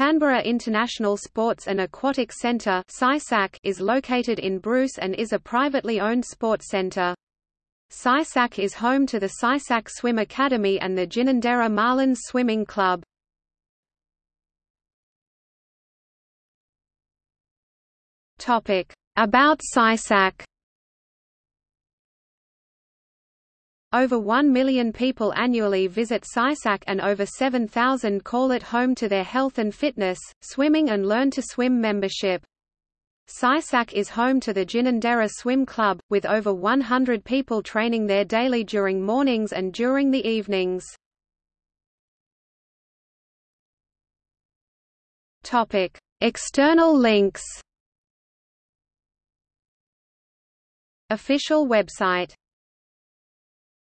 Canberra International Sports and Aquatic Centre is located in Bruce and is a privately owned sports centre. CISAC is home to the CISAC Swim Academy and the Ginninderra Marlins Swimming Club. About CISAC Over 1 million people annually visit CISAC and over 7,000 call it home to their health and fitness, swimming and learn to swim membership. CISAC is home to the Ginninderra Swim Club, with over 100 people training there daily during mornings and during the evenings. Topic: External links Official website